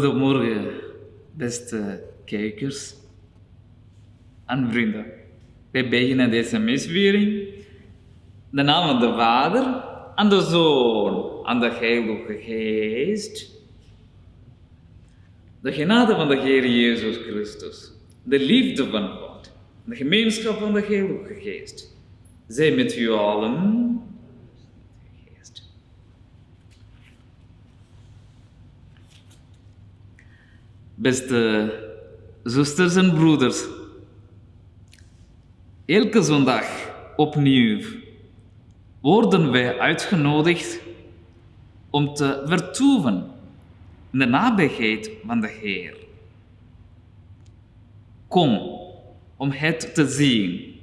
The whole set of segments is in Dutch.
Goedemorgen, beste kijkers en vrienden. Wij beginnen deze misviering. De naam van de Vader en de Zoon en de Heilige Geest. De genade van de Heer Jezus Christus, de liefde van God, de gemeenschap van de Heilige Geest, zij met u allen. Beste zusters en broeders, elke zondag opnieuw worden wij uitgenodigd om te vertoeven in de nabijheid van de Heer. Kom om het te zien.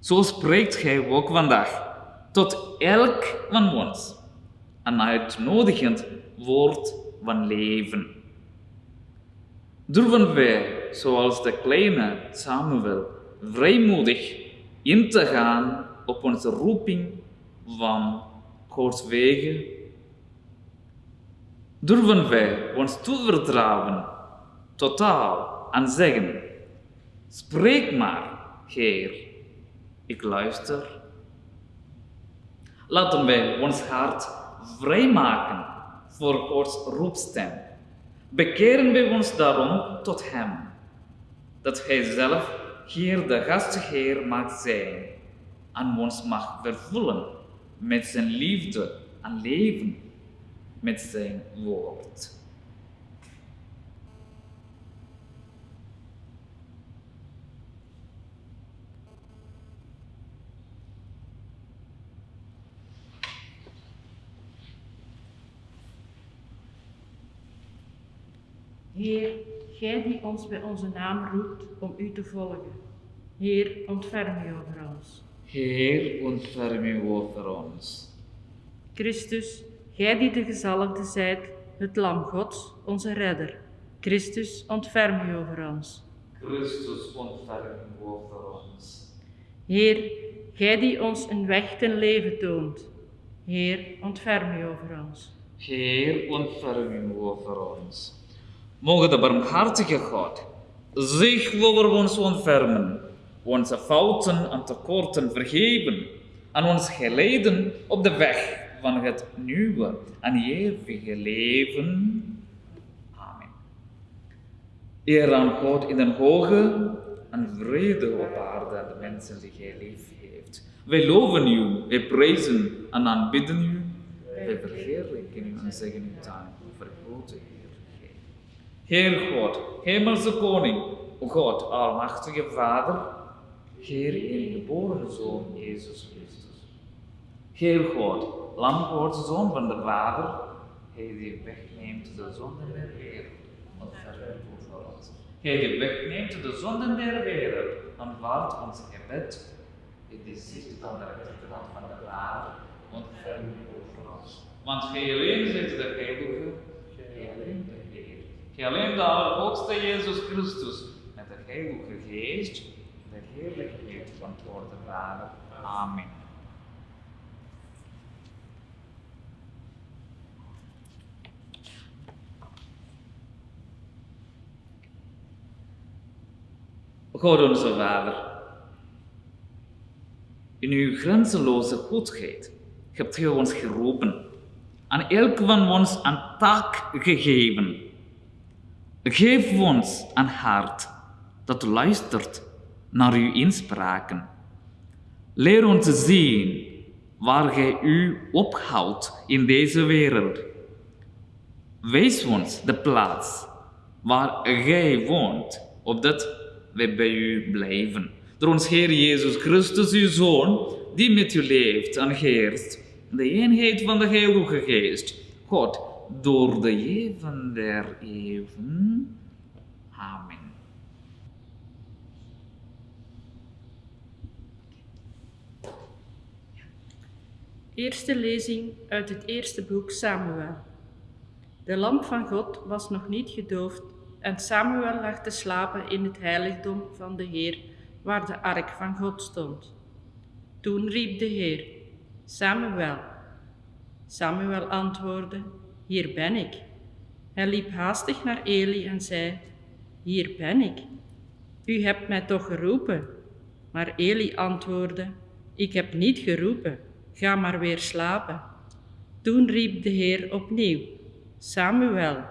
Zo spreekt Hij ook vandaag tot elk van ons een uitnodigend woord van leven. Durven wij, zoals de kleine Samuel, vrijmoedig in te gaan op onze roeping van Gods wegen? Durven wij ons toevertrouwen totaal en zeggen: Spreek maar, Heer, ik luister. Laten wij ons hart vrijmaken voor Gods roepstem. Bekeren wij ons daarom tot Hem, dat Hij zelf hier de gastheer mag zijn en ons mag vervullen met zijn liefde en leven met zijn woord. Heer, Gij die ons bij onze naam roept om U te volgen. Heer, ontferm U over ons. Heer, ontferm u over ons. Christus, Gij die de gezalfde zijt, het lam Gods, onze redder. Christus, ontferm U over ons. Christus, ontferm u over ons. Heer, Gij die ons een weg ten leven toont. Heer, ontferm U over ons. Heer, ontferm u over ons. Mogen de barmhartige God zich over ons ontfermen, onze fouten en tekorten vergeven en ons geleiden op de weg van het nieuwe en eeuwige leven. Amen. Eer aan God in den hoge en vrede op aarde aan de mensen die Hij lief heeft. Wij loven U, wij prijzen en aanbidden U. Wij verheerlijken U en zeggen U dank voor Heer. God, Hemelse Koning, God, Almachtige Vader, Heer in geboren Zoon Jezus Christus. Heer God, Lam Gods Zoon van de Vader, Hij die wegneemt de zonden der wereld, ontferm u voor ons. Hij die wegneemt de zonden der wereld, aanvaardt ons gebed. Hij die zit aan de rechterkant van de Vader, ontferm u voor ons. Want Gij alleen zijt de Heilige, Gij alleen Gij alleen de Allerhoogste Jezus Christus, met de Heilige Geest, de heerlijkheid van God de Vader. Amen. God onze Vader, in uw grenzeloze goedheid hebt u ons geroepen, aan elk van ons een taak gegeven. Geef ons een hart dat luistert naar uw inspraken. Leer ons zien waar gij u ophoudt in deze wereld. Wees ons de plaats waar gij woont, opdat wij bij u blijven. Door ons Heer Jezus Christus, uw Zoon, die met u leeft en heerst, de eenheid van de Heilige Geest, God, door de eeuwen der eeuwen. Amen. Eerste lezing uit het eerste boek Samuel. De lamp van God was nog niet gedoofd en Samuel lag te slapen in het heiligdom van de Heer, waar de ark van God stond. Toen riep de Heer, Samuel. Samuel antwoordde, Hier ben ik. Hij liep haastig naar Eli en zei, Hier ben ik. U hebt mij toch geroepen? Maar Eli antwoordde, Ik heb niet geroepen, ga maar weer slapen. Toen riep de Heer opnieuw, Samuel.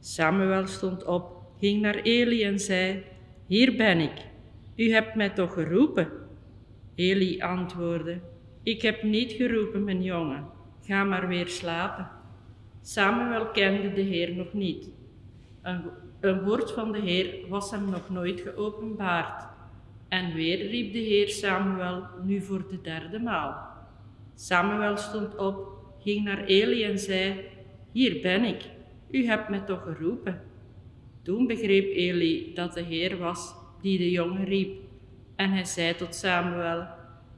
Samuel stond op, ging naar Eli en zei, Hier ben ik. U hebt mij toch geroepen? Eli antwoordde, Ik heb niet geroepen, mijn jongen, ga maar weer slapen. Samuel kende de Heer nog niet. Een, woord van de Heer was hem nog nooit geopenbaard. En weer riep de Heer Samuel nu voor de derde maal. Samuel stond op, ging naar Eli en zei, Hier ben ik, u hebt me toch geroepen. Toen begreep Eli dat de Heer was die de jongen riep. En hij zei tot Samuel,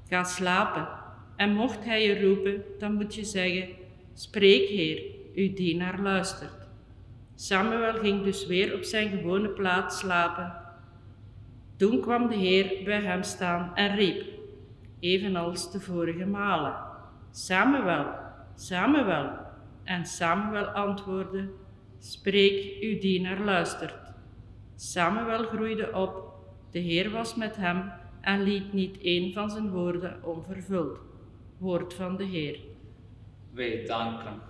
Ga slapen. En mocht hij je roepen, dan moet je zeggen, Spreek, Heer, uw dienaar luistert. Samuel ging dus weer op zijn gewone plaats slapen. Toen kwam de Heer bij hem staan en riep, evenals de vorige malen, Samuel, Samuel. En Samuel antwoordde, Spreek, uw dienaar luistert. Samuel groeide op, de Heer was met hem en liet niet een van zijn woorden onvervuld. Woord van de Heer. Wij danken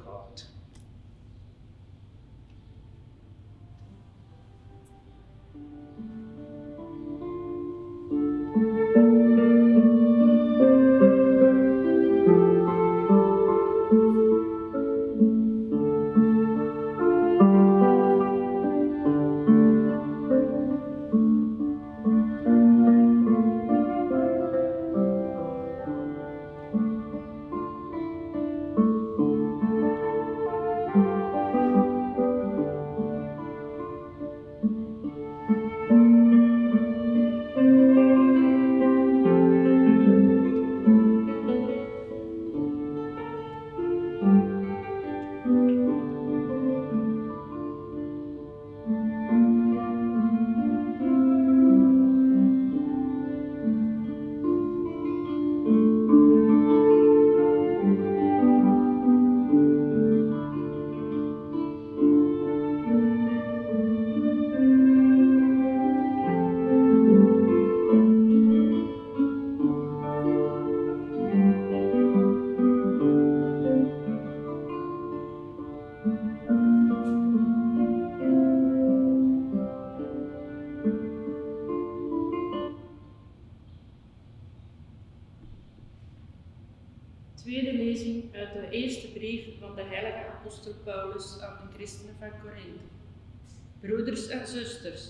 zusters,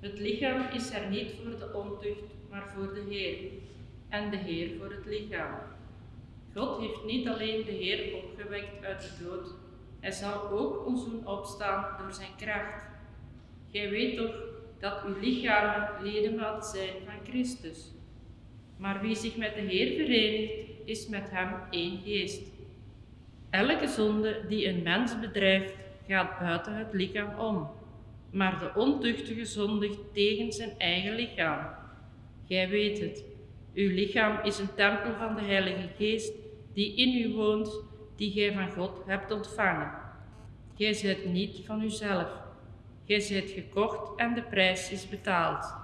het lichaam is er niet voor de ontucht, maar voor de Heer, en de Heer voor het lichaam. God heeft niet alleen de Heer opgewekt uit de dood, hij zal ook ons doen opstaan door zijn kracht. Gij weet toch dat uw lichamen ledemaat zijn van Christus. Maar wie zich met de Heer verenigt, is met hem één geest. Elke zonde die een mens bedrijft, gaat buiten het lichaam om, maar de ontuchtige zondigt tegen zijn eigen lichaam. Gij weet het, uw lichaam is een tempel van de Heilige Geest die in u woont, die gij van God hebt ontvangen. Gij zijt niet van uzelf. Gij zijt gekocht en de prijs is betaald.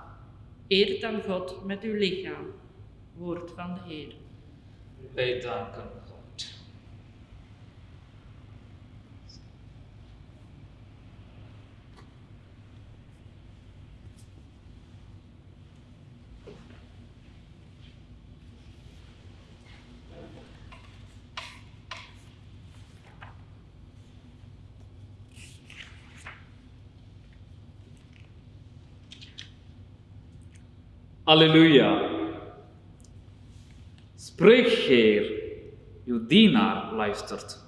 Eer dan God met uw lichaam. Woord van de Heer. Wij danken God. Halleluja. Spreek, Heer, uw dienaar luistert.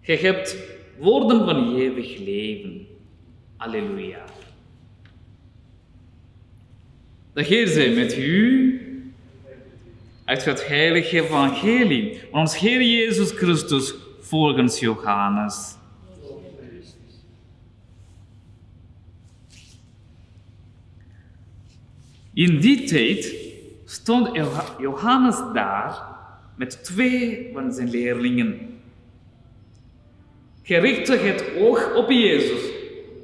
Gij hebt woorden van eeuwig leven. Halleluja. De Heer zij met u uit het heilige evangelie van ons Heer Jezus Christus volgens Johannes. In die tijd stond Johannes daar met twee van zijn leerlingen. richtte het oog op Jezus,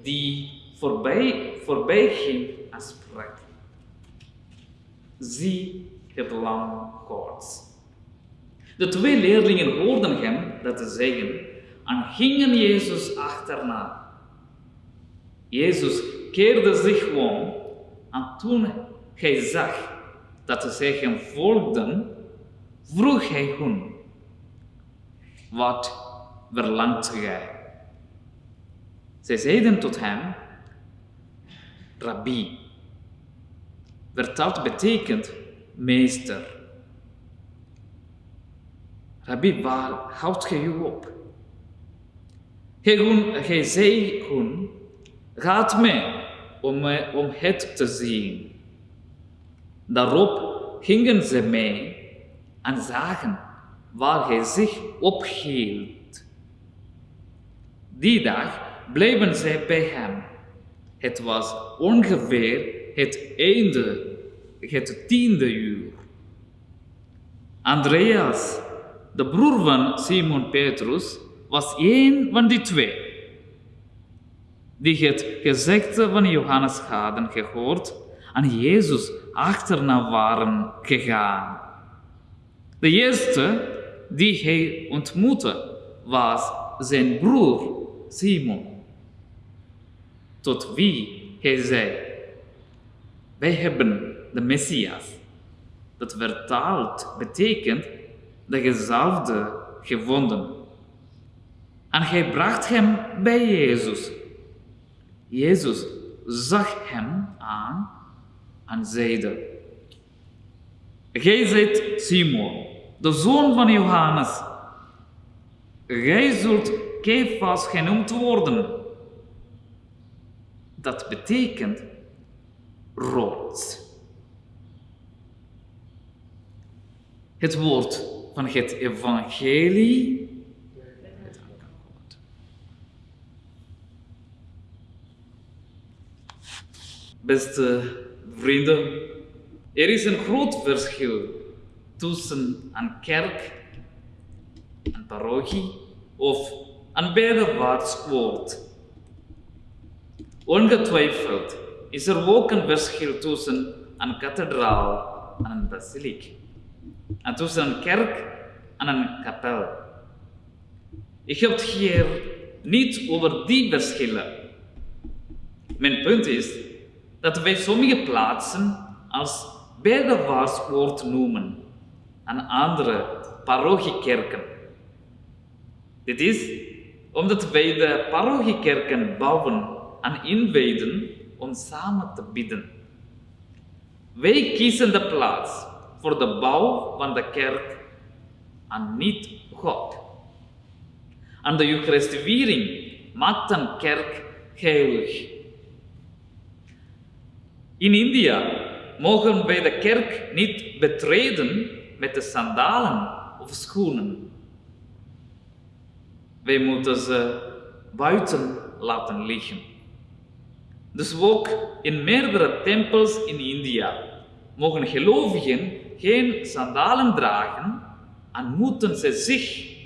die voorbij, voorbij ging en sprak. Zie het lam Gods. De twee leerlingen hoorden hem dat te zeggen en gingen Jezus achterna. Jezus keerde zich om en toen hij zag dat zij hem volgden, vroeg hij hun, wat verlangt gij? Zij zeiden tot hem, Rabbi, vertaald betekent meester. Rabbi, waar houdt gij u op? Hij, zei hun, gaat mee om, om het te zien. Daarop gingen ze mee en zagen waar hij zich ophield. Die dag bleven zij bij hem. Het was ongeveer het einde, het tiende uur. Andreas, de broer van Simon Petrus, was één van die twee. Die het gezegde van Johannes hadden gehoord en Jezus achterna waren gegaan. De eerste die hij ontmoette was zijn broer Simon, tot wie hij zei, wij hebben de Messias. Dat vertaald betekent de gezalfde gevonden. En hij bracht hem bij Jezus. Jezus zag hem aan en zeide, Gij zijt Simon, de zoon van Johannes. Gij zult Kefas genoemd worden. Dat betekent rood. Het woord van het evangelie Beste vrienden, er is een groot verschil tussen een kerk, een parochie of een woord. Ongetwijfeld is er ook een verschil tussen een kathedraal en een basiliek. En tussen een kerk en een kapel. Ik heb het hier niet over die verschillen. Mijn punt is dat wij sommige plaatsen als bedewaarswoord noemen en andere parochiekerken. Dit is omdat wij de parochiekerken bouwen en inwijden om samen te bidden. Wij kiezen de plaats voor de bouw van de kerk en niet God. En de Eucharistieviering maakt een kerk heilig. In India mogen wij de kerk niet betreden met de sandalen of schoenen. Wij moeten ze buiten laten liggen. Dus ook in meerdere tempels in India mogen gelovigen geen sandalen dragen en moeten ze zich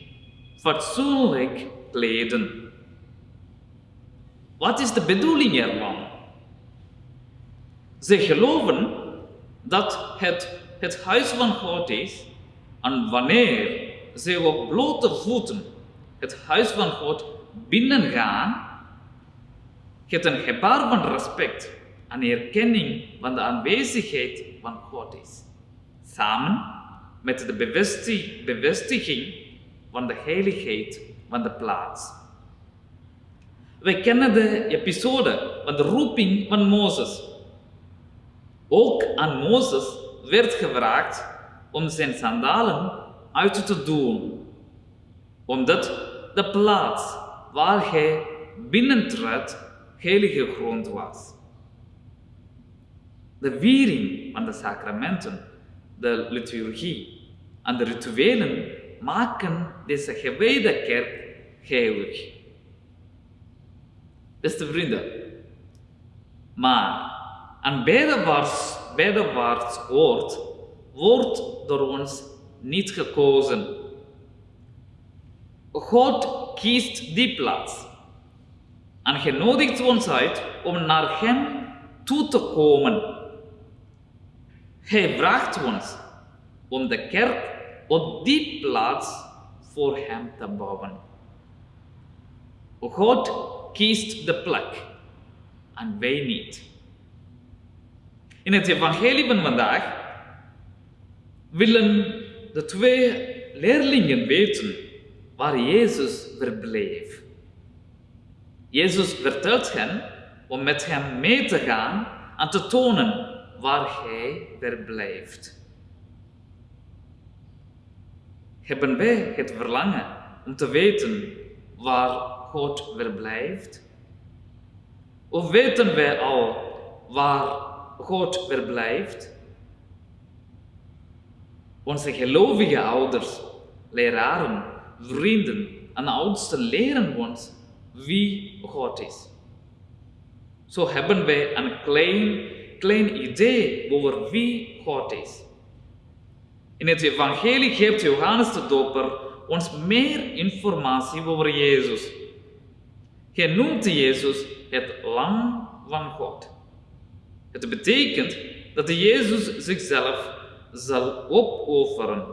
fatsoenlijk kleden. Wat is de bedoeling ervan? Ze geloven dat het het huis van God is en wanneer ze op blote voeten het huis van God binnengaan, het een gebaar van respect en erkenning van de aanwezigheid van God is. Samen met de bevestiging van de heiligheid van de plaats. Wij kennen de episode van de roeping van Mozes ook aan Mozes werd gevraagd om zijn sandalen uit te doen, omdat de plaats waar hij binnentrad heilige grond was. De viering van de sacramenten, de liturgie en de rituelen maken deze gewijde kerk heilig. Beste vrienden, maar en bijdewaarts woord wordt door ons niet gekozen. God kiest die plaats. En hij nodigt ons uit om naar Hem toe te komen. Hij vraagt ons om de kerk op die plaats voor Hem te bouwen. God kiest de plek en wij niet. In het evangelie van vandaag willen de twee leerlingen weten waar Jezus verbleef. Jezus vertelt hen om met hem mee te gaan en te tonen waar hij verblijft. Hebben wij het verlangen om te weten waar God verblijft? Of weten wij al waar God verblijft? Onze gelovige ouders, leraren, vrienden en oudsten leren ons wie God is. Zo hebben wij een klein, klein idee over wie God is. In het evangelie geeft Johannes de Doper ons meer informatie over Jezus. Hij noemt Jezus het lam van God. Het betekent dat Jezus zichzelf zal opofferen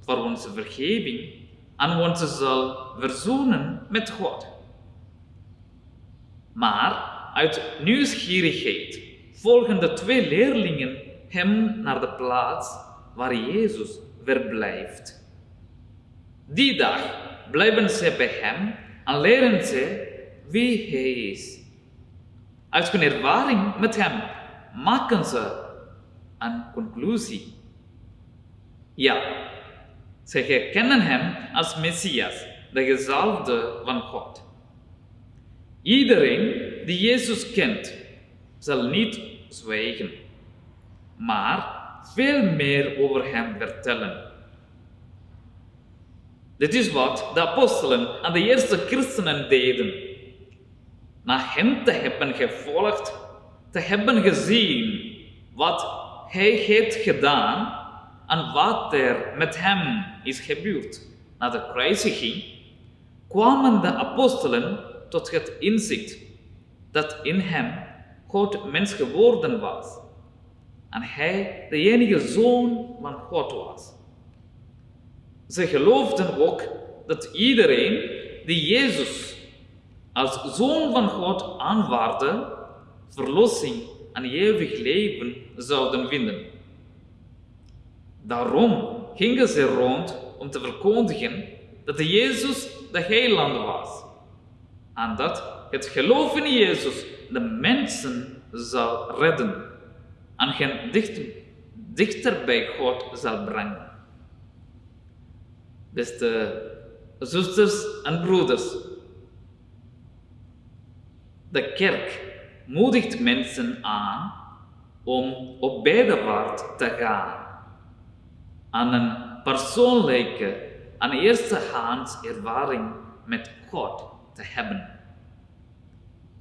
voor onze vergeving en ons zal verzoenen met God. Maar uit nieuwsgierigheid volgen de twee leerlingen hem naar de plaats waar Jezus verblijft. Die dag blijven ze bij hem en leren ze wie hij is. Uit hun ervaring met hem maken ze een conclusie. Ja, ze herkennen hem als Messias, de gezalfde van God. Iedereen die Jezus kent, zal niet zwijgen, maar veel meer over hem vertellen. Dit is wat de apostelen en de eerste christenen deden. Na hem te hebben gevolgd, te hebben gezien wat hij heeft gedaan en wat er met hem is gebeurd na de kruisiging, kwamen de apostelen tot het inzicht dat in hem God mens geworden was en hij de enige zoon van God was. Ze geloofden ook dat iedereen die Jezus als zoon van God aanvaarde, verlossing en eeuwig leven zouden vinden. Daarom gingen ze rond om te verkondigen dat de Jezus de heiland was en dat het geloof in Jezus de mensen zal redden en hen dichter, bij God zal brengen. Beste zusters en broeders, de kerk moedigt mensen aan om op bedevaart te gaan, aan een persoonlijke en eerstehands ervaring met God te hebben.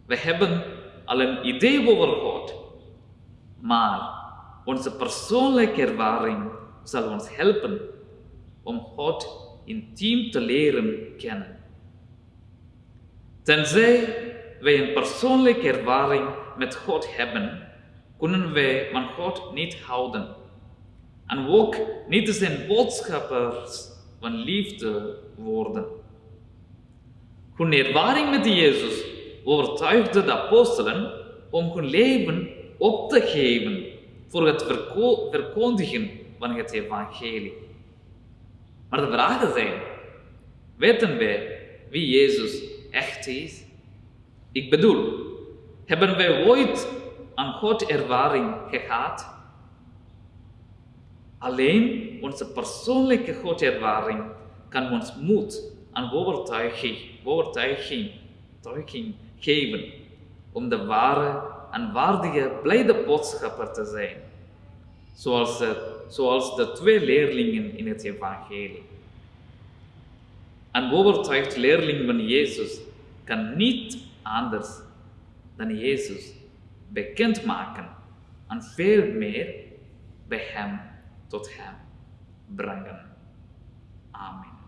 We hebben al een idee over God, maar onze persoonlijke ervaring zal ons helpen om God intiem te leren kennen. Tenzij wij een persoonlijke ervaring met God hebben, kunnen wij van God niet houden. En ook niet zijn boodschappers van liefde worden. Hun ervaring met Jezus overtuigde de apostelen om hun leven op te geven voor het verkondigen van het evangelie. Maar de vragen zijn, weten wij wie Jezus echt is? Ik bedoel, hebben wij ooit aan God ervaring gehad? Alleen onze persoonlijke Godervaring kan ons moed en overtuiging, overtuiging, overtuiging geven om de ware en waardige blijde boodschapper te zijn, zoals de, zoals de twee leerlingen in het evangelie. Een overtuigd leerling van Jezus kan niet anders dan Jezus bekendmaken en veel meer bij Hem tot Hem brengen. Amen.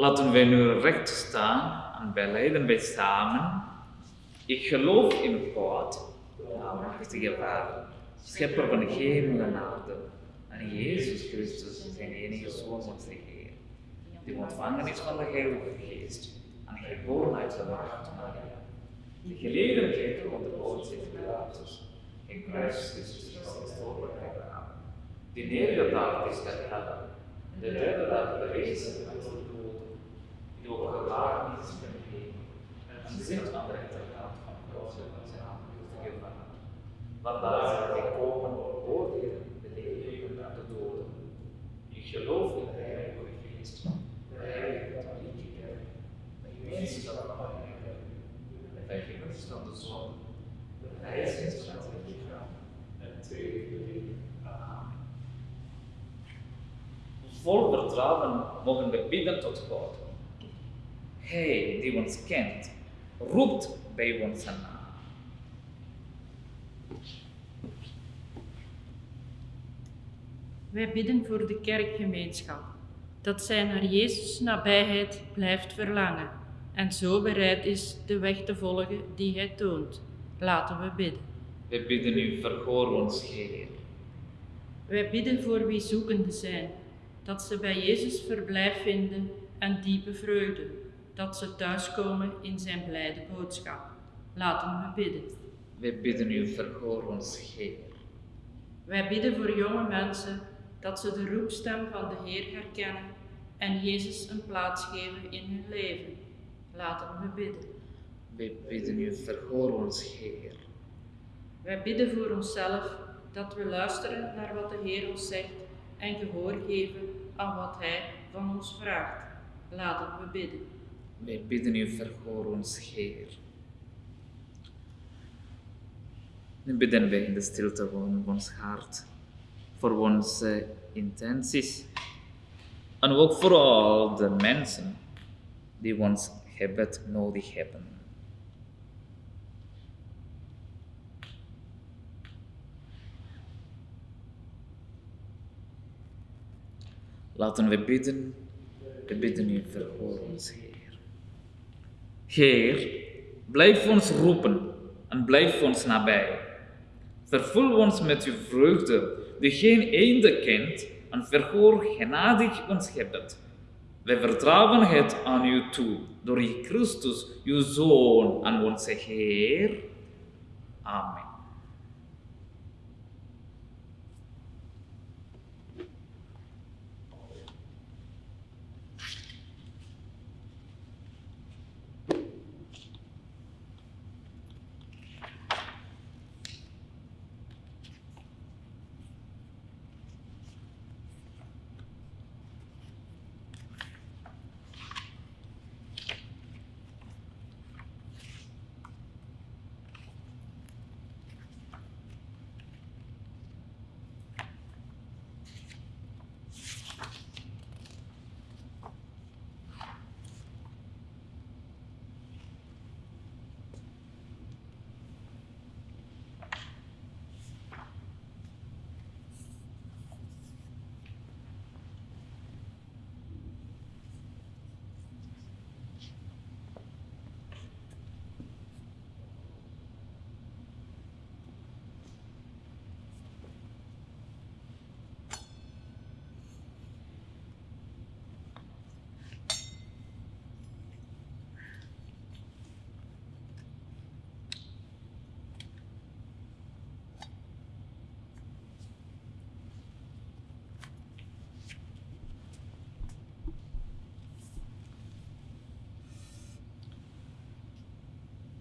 Laten wij nu recht staan en beleiden wij samen. Ik geloof in God, Almachtige Vader, Schepper van hemel en aarde, en Jezus Christus, zijn enige Zoon, onze Heer, die ontvangen is van de Heilige Geest en geboren uit de macht Maria, die geleden heeft onder de Poortse Pilatus, in Christus is begraven, die neergedaald is ter en de derde dag berezen uit de doden, die opgewaard is ten hemel, en zit aan de rechterkant van God en zijn aangekomen Vader. Vandaar zal hij komen oordelen de levenden en de doden. Ik geloof in de Heilige Geest, de Heilige Katholieke Kerk, de gemeenschap van de Heiligen, de vergeving van de zonde, de verrijzenis van het lichaam en het eeuwige leven. Amen. Vertrouwen mogen we bidden tot God. Hij die ons kent, roept bij ons naam. Wij bidden voor de kerkgemeenschap, dat zij naar Jezus' nabijheid blijft verlangen en zo bereid is de weg te volgen die Hij toont. Laten we bidden. We bidden u, verhoor ons, Heer. Wij bidden voor wie zoekende zijn, dat ze bij Jezus verblijf vinden en diepe vreugde, dat ze thuiskomen in zijn blijde boodschap. Laten we bidden. We bidden u, verhoor ons, Heer. Wij bidden voor jonge mensen dat ze de roepstem van de Heer herkennen en Jezus een plaats geven in hun leven. Laten we bidden. We bidden u, verhoor ons, Heer. Wij bidden voor onszelf dat we luisteren naar wat de Heer ons zegt en gehoor geven aan wat Hij van ons vraagt. Laten we bidden. We bidden u, verhoor ons, Heer. Nu bidden wij in de stilte van ons hart voor onze intenties en ook voor al de mensen die ons gebed nodig hebben. Laten we bidden, we bidden u, verhoor ons, Heer. Heer, blijf ons roepen en blijf ons nabij. Vervul ons met uw vreugde, die geen einde kent, en verhoor genadig ons gebed. Wij vertrouwen het aan u toe, door Christus, uw Zoon en onze Heer. Amen.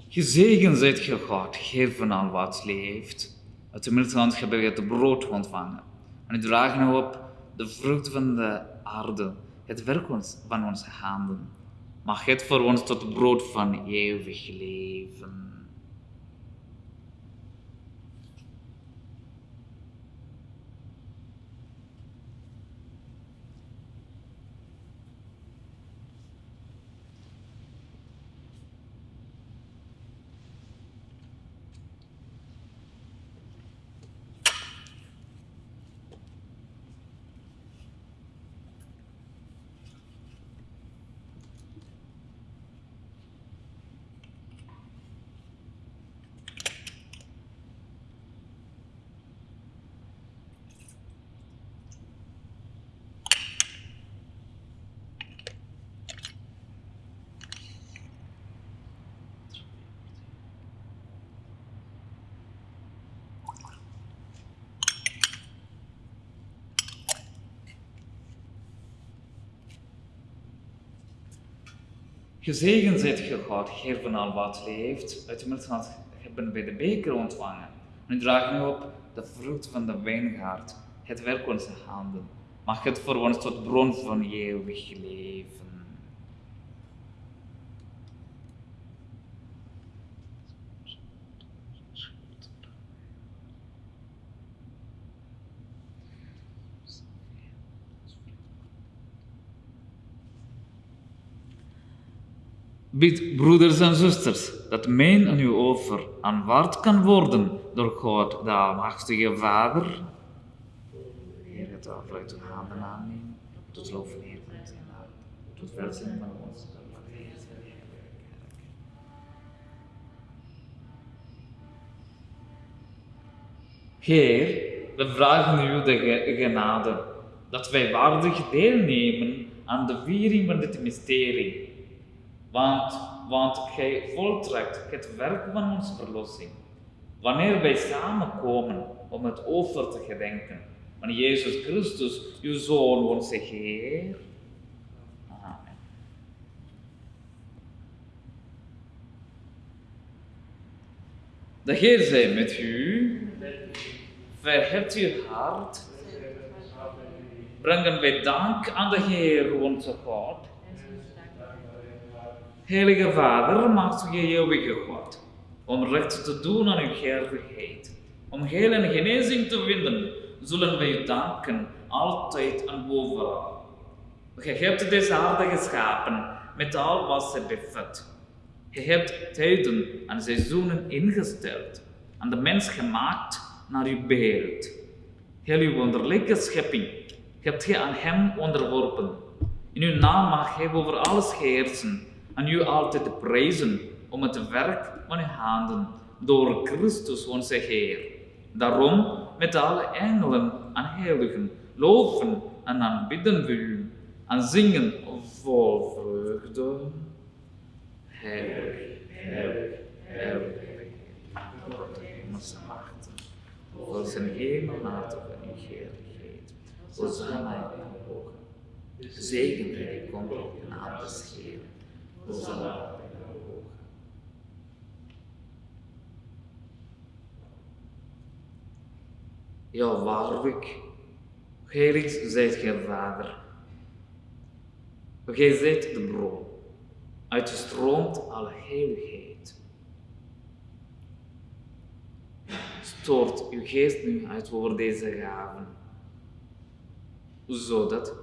Gezegend zijt ge God, van al wat leeft. Uit de middelhand hebben we het brood ontvangen. En u dragen op de vrucht van de aarde, het werk van onze handen. Mag het voor ons tot brood van eeuwig leven. Gezegend zijt ge God, van al wat leeft, uit hebben wij de beker ontvangen. Nu draag nu op de vrucht van de wijngaard, het werk onze handen. Mag het voor ons tot bron van eeuwig leven. Bid, broeders en zusters, dat mijn aan uw offer aanvaard kan worden door God, de Almachtige Vader. Heer, het offer uit uw handen aannemen, tot lof en eer van zijn naam, tot welzijn van ons. Heer, we vragen u de ge- genade dat wij waardig deelnemen aan de viering van dit mysterie. Want, want gij voltrekt het werk van onze verlossing. Wanneer wij samenkomen om het offer te gedenken van Jezus Christus, uw Zoon, onze Heer. Amen. De Heer zij met u. Verheft uw hart. Brengen wij dank aan de Heer, onze God. Heilige Vader, maakt u eeuwige God, om recht te doen aan uw gerechtigheid, om heil en genezing te vinden, zullen wij u danken, altijd en overal. Gij hebt deze aarde geschapen, met al wat ze bevat. Je hebt tijden en seizoenen ingesteld, en de mens gemaakt naar uw beeld. Heel uw wonderlijke schepping hebt gij aan hem onderworpen. In uw naam mag hij over alles heersen en u altijd te prijzen om het werk van uw handen door Christus onze Heer. Daarom met alle engelen en heiligen loven en aanbidden we u en zingen vol vreugde. Heilig, heilig, heilig, hemelse machten, voor zijn hemelmatig en uw heerlijkheid. In de hoge. Zegen die komt op de naam des Heeren. Hosanna in de hoge. Ja, waarlijk, heilig zijt gij, Vader. Gij zijt de bron, uit stroomt alle heiligheid. Stoort uw geest nu uit over deze gaven, zodat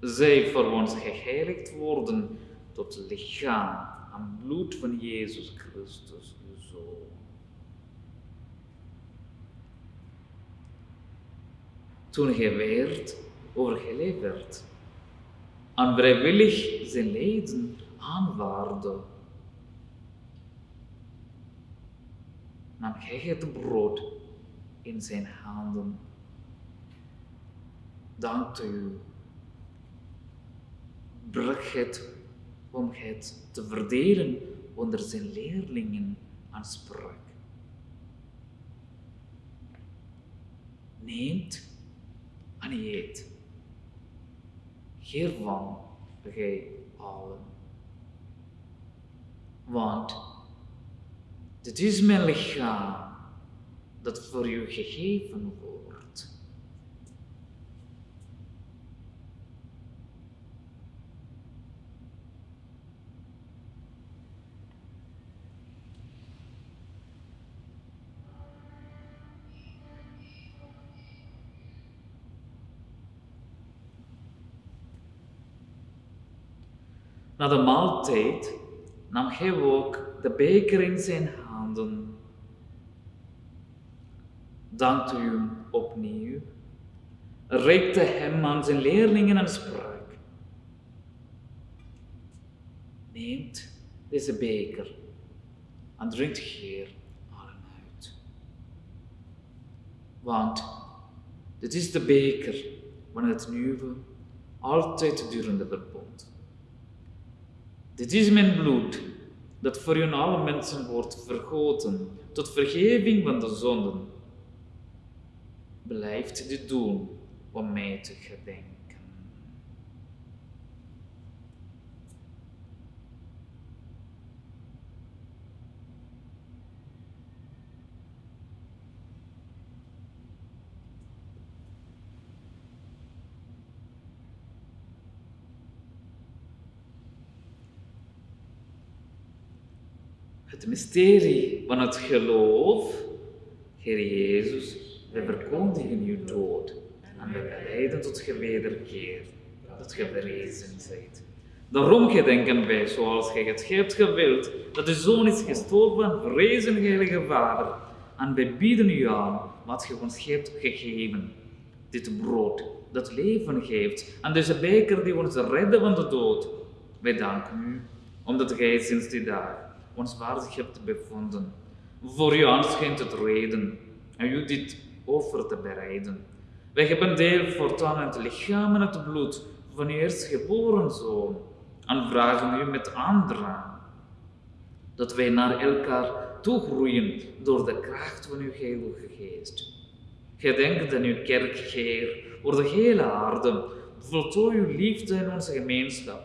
zij voor ons geheiligd worden tot lichaam en bloed van Jezus Christus, uw Zoon. Toen hij werd overgeleverd en vrijwillig zijn lijden aanvaarde, nam hij het brood in zijn handen, dankte u, brak het om het te verdelen onder zijn leerlingen en sprak. Neemt en eet. Hiervan gij allen. Want dit is mijn lichaam dat voor u gegeven wordt. Na de maaltijd nam hij ook de beker in zijn handen, dankte u hem opnieuw, reikte hem aan zijn leerlingen en sprak: Neemt deze beker en drinkt hier allen uit. Want dit is de beker van het nieuwe, altijd durende verbond. Dit is mijn bloed, dat voor u alle mensen wordt vergoten, tot vergeving van de zonden. Blijft dit doen om mij te gedenken. Het mysterie van het geloof. Heer Jezus, wij verkondigen uw dood en wij beleiden tot je wederkeer, dat je verrezen bent. Daarom gedenken wij, zoals gij het hebt gewild, dat uw Zoon is gestorven en verrezen, Heilige Vader. En wij bieden u aan wat je ons hebt gegeven. Dit brood dat leven geeft, en deze beker die ons redden van de dood. Wij danken u, omdat gij sinds die dag ons hebt bevonden. Voor u aanschijnt het reden en u dit offer te bereiden. Wij hebben deel voortaan in het lichaam en het bloed van uw eerstgeboren Zoon en vragen u met anderen dat wij naar elkaar toegroeien door de kracht van uw heilige geest. Gedenk aan uw kerk, Heer, over de hele aarde. Voltooi uw liefde in onze gemeenschap.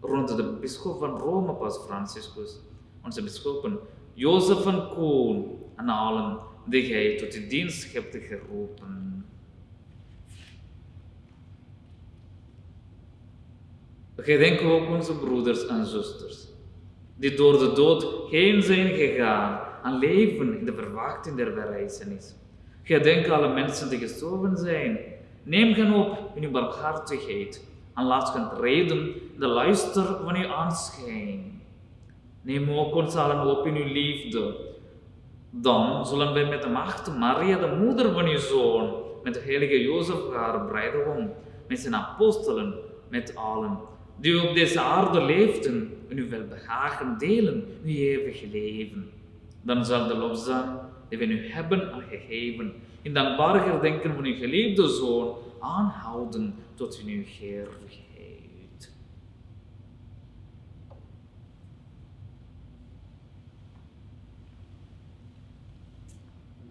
Rond de bisschop van Rome, Paus Franciscus, onze bisschoppen Jozef van Koon en allen die gij tot uw dienst hebt geroepen. Gedenk ook onze broeders en zusters, die door de dood heen zijn gegaan en leven in de verwachting der verrijzenis. Gedenk alle mensen die gestorven zijn. Neem hen op in uw barmhartigheid en laat hen reden de luister van uw aanschijn. Neem ook ons allen op in uw liefde. Dan zullen wij met de macht Maria, de moeder van uw zoon, met de heilige Jozef, haar bruidegom, met zijn apostelen, met allen die op deze aarde leefden, en uw welbehagen delen, uw eeuwig leven. Dan zal de lofzang die we nu hebben gegeven, in dankbaar gedenken van uw geliefde Zoon, aanhouden tot in uw heerlijkheid.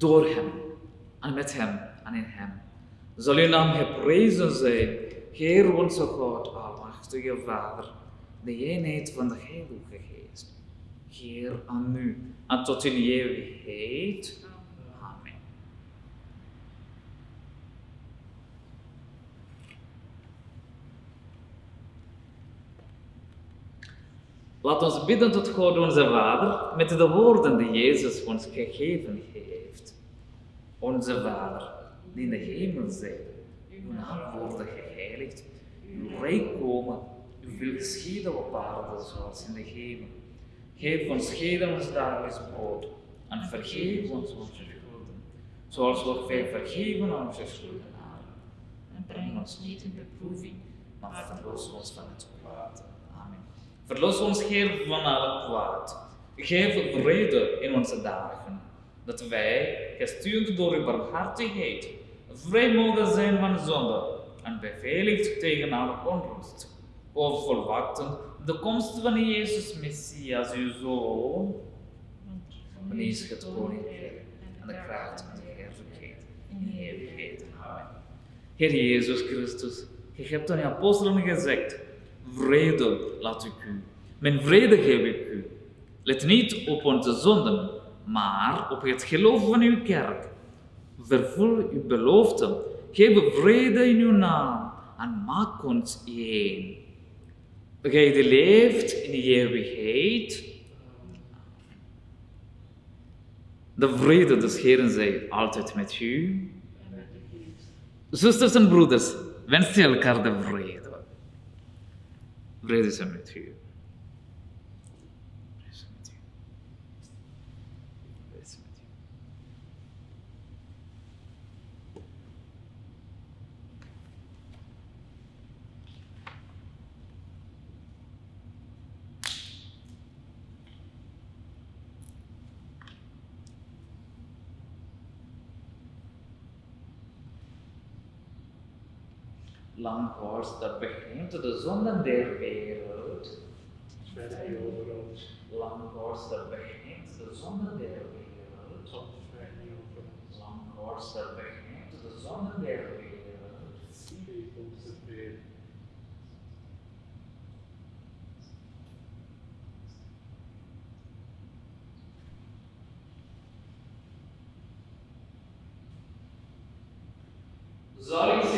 Door Hem, en met Hem, en in Hem, zal uw naam geprezen zijn, Heer onze God, almachtige Vader, de eenheid van de Heilige Geest. Heer aan u, en tot in eeuwigheid. Amen. Laat ons bidden tot God onze Vader met de woorden die Jezus ons gegeven heeft. Onze Vader, die in de hemel zijt, uw naam worden geheiligd, uw rijk komen, uw wil geschieden op aarde zoals in de hemel. Geef ons heden ons dagelijks brood en vergeef ons onze schulden, zoals ook wij vergeven onze schuldenaren. En breng ons niet in beproeving, maar verlos ons van het kwaad. Amen. Verlos ons, Heer, van alle kwaad. Geef vrede in onze dagen, dat wij, gestuurd door uw barmhartigheid, vrij mogen zijn van zonde en beveiligd tegen alle onrust. O volwachten de komst van Jezus Messias, uw Zoon, van is het koninkrijk en de kracht en de heerlijkheid in de eeuwigheid. Heer Jezus Christus, je hebt aan je apostelen gezegd, vrede laat ik u, mijn vrede geef ik u. Let niet op onze zonden, maar op het geloof van uw kerk. Vervul uw belofte, geef vrede in uw naam en maak ons één. Gij leeft in de eeuwigheid. De vrede des Heeren zij altijd met u. Zusters en broeders, wens elkaar de vrede. Vrede zij met u. Vrede zij met u. Vrede zij met u. Langhorst, dat begint de zonden der wereld. Vrij over ons, Langhorst, dat begint de zonden der wereld. vrij over ons. Langhorst, dat begint de zonden der wereld. Geef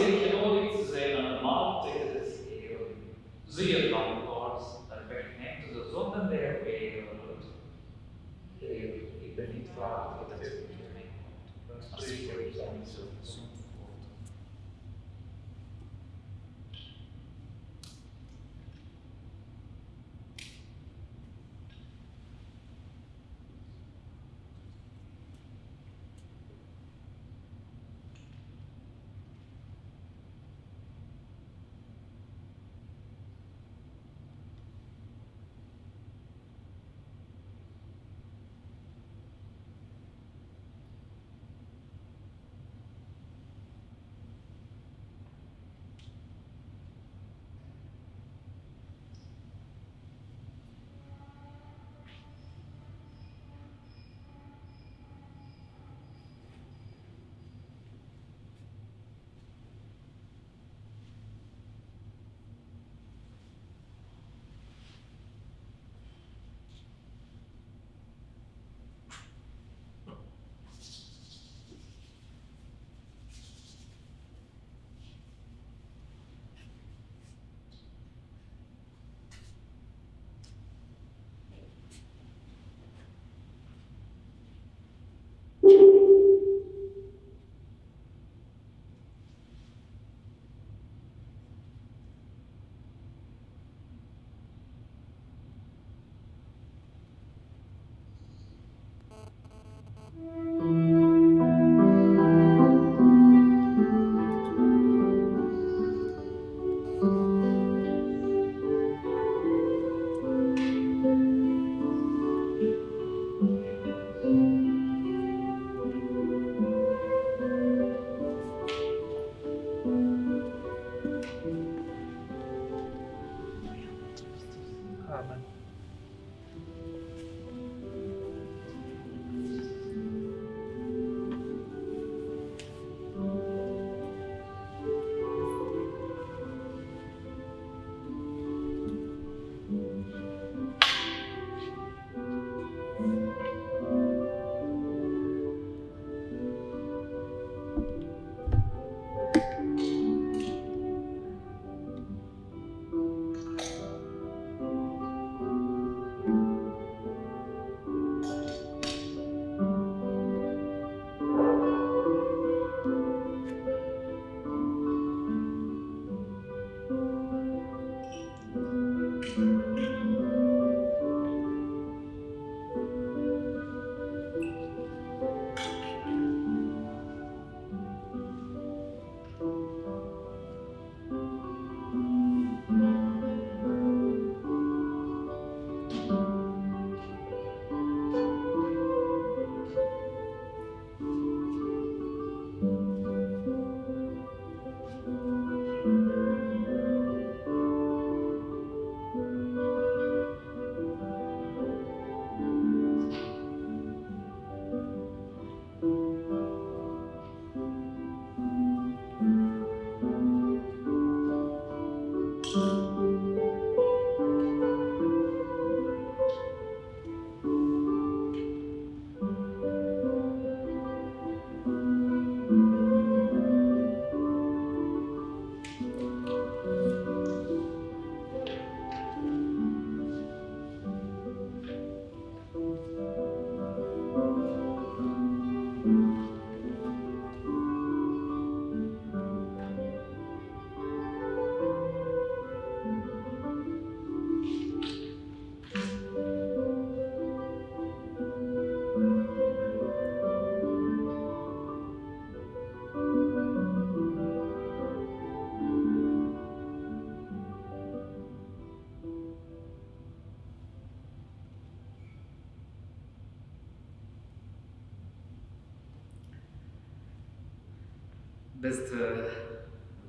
Beste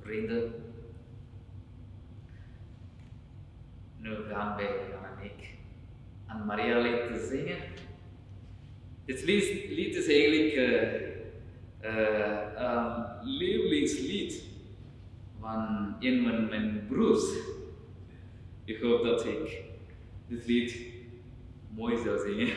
vrienden, nu gaan wij, Jan en aan Maria lied zingen. Dit lied, lied is eigenlijk eh, eh, een lievelingslied van een van mijn broers. Ik hoop dat ik dit lied mooi zou zingen.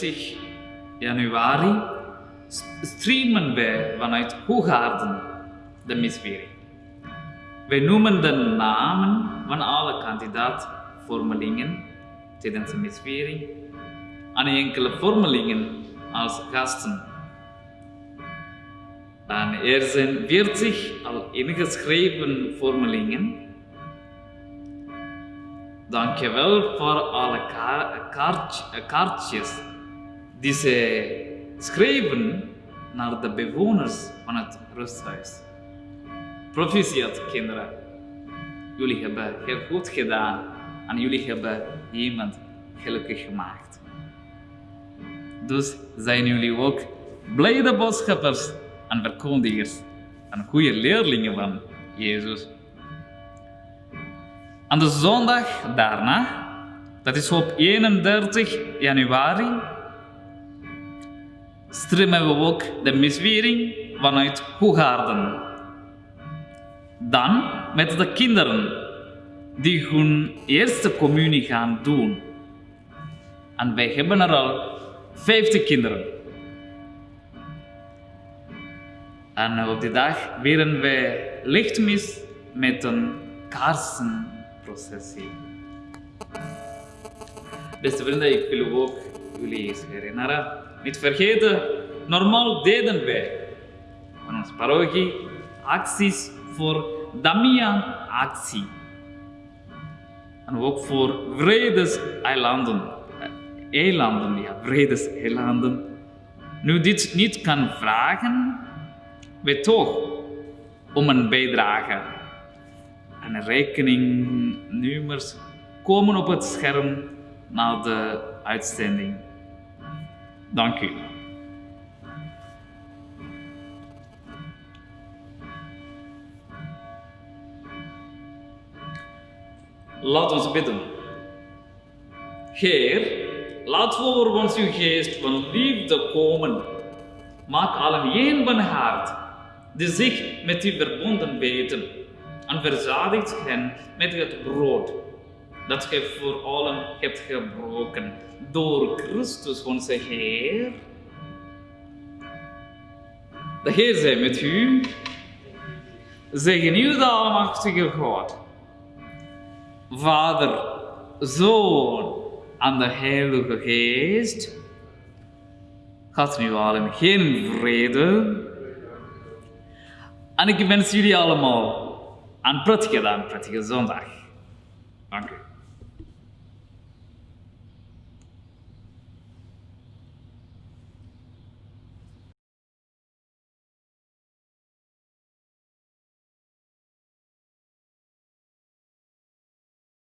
24 januari, streamen wij vanuit Hoegaarden de miswering. Wij noemen de namen van alle kandidaatvormelingen tijdens de miswering aan enkele vormelingen als gasten. En er zijn 40 al ingeschreven vormelingen. Dankjewel voor alle ka- kaart- kaartjes die zij schreven naar de bewoners van het rusthuis. Proficiat, kinderen. Jullie hebben heel goed gedaan en jullie hebben iemand gelukkig gemaakt. Dus zijn jullie ook blijde boodschappers en verkondigers en goede leerlingen van Jezus. Aan de zondag daarna, dat is op 31 januari, streamen we ook de miswering vanuit Hoegaarden. Dan met de kinderen die hun eerste communie gaan doen. En wij hebben er al 50 kinderen. En op die dag vieren wij lichtmis met een kaarsenprocessie. Beste vrienden, ik wil ook jullie eens herinneren. Niet vergeten, normaal deden wij van onze parochie acties voor Damian-actie. En ook voor vredeseilanden. Eh, Eilanden, ja, vredeseilanden. Nu dit niet kan vragen, weet toch om een bijdrage. En rekeningnummers komen op het scherm na de uitzending. Dank u. Laat ons bidden. Heer, laat voor ons uw geest van liefde komen. Maak allen één van hart, die zich met u verbonden weten, en verzadigt hen met het brood dat gij voor allen hebt gebroken door Christus onze Heer. De Heer zij met u. Zegen u de Almachtige God. Vader, Zoon en de Heilige Geest. Gaat nu allen geen vrede. En ik wens jullie allemaal een prettige een prettige zondag. Dank u.